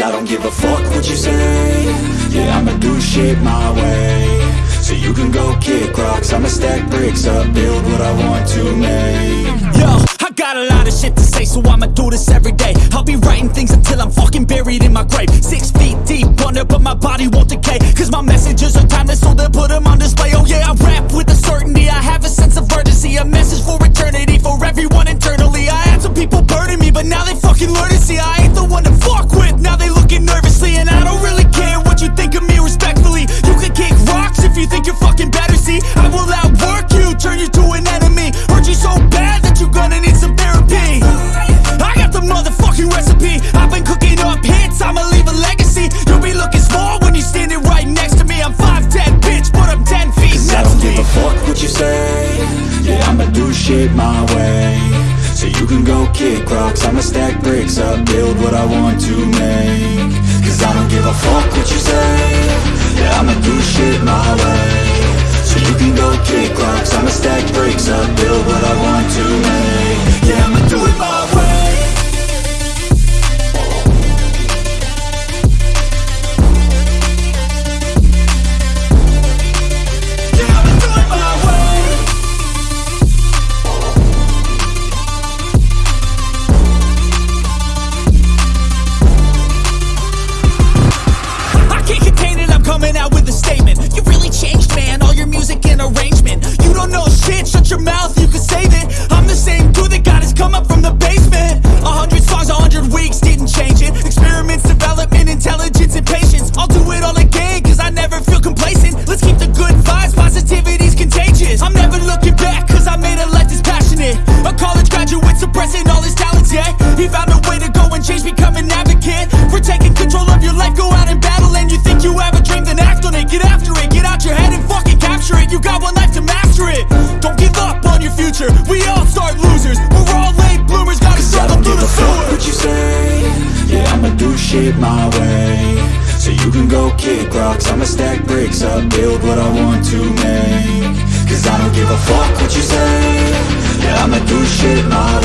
I don't give a fuck what you say Yeah, I'ma do shit my way So you can go kick rocks I'ma stack bricks up, build what I want to make Yo, I got a lot of shit to say, so I'ma do this every day. I'll be writing things until I'm fucking buried in my grave. Six feet deep under, but my body won't decay. Cause my messages are timeless, so they'll put them on display. Oh yeah, I rap with a certainty. I have a sense of urgency, a message for eternity, for everyone I'ma do shit my way. So you can go kick rocks I'ma stack bricks up, build what I want to make. Cause I don't give a fuck what you say. Yeah, I'ma do shit my way. So you can go kick rocks I'ma stack bricks up, build what I want to make He found a way to go and change, become an advocate. For taking control of your life, go out and battle. And you think you have a dream, then act on it. Get after it, get out your head and fucking capture it. You got one life to master it. Don't give up on your future. We all start losers. We're all late bloomers, gotta struggle don't through give the a fuck sewer. what you say Yeah, I'ma do shit my way So you can go kick rocks I'ma stack bricks up, build what I want to make Cause I don't give a fuck what you say Yeah, I'ma do shit my